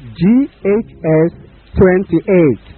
GHS 28.